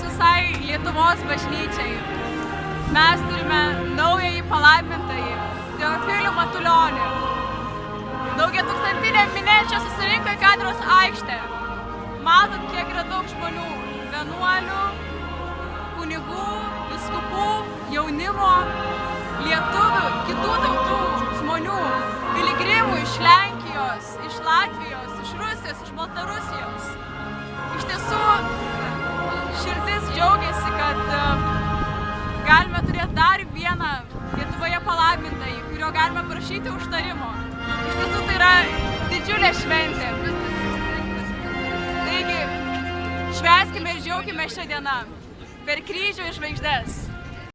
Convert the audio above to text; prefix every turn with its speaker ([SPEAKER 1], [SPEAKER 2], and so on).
[SPEAKER 1] Lietuvos bažnyčiai. Mes turime naująjį palaimintąjį Teofilių Matulionį. Daugia tūkstantinė minė čia susirinko į Kadros aikštę. Matot, kiek yra daug žmonių. Vienuolių, kunigų, viskupų, jaunimo, lietuvių, kitų tautų žmonių, piligrimų iš Lenkijos, iš Latvijos, iš Rusijos, iš Baltarusijos. Galime turėti dar vieną Lietuvoje palaimintąjį, kurio galime prašyti užtarimo. Iš tiesų, tai yra didžiulė šventė. Taigi, švęskime ir džiaugime šią dieną per kryžių ir žvaigždės.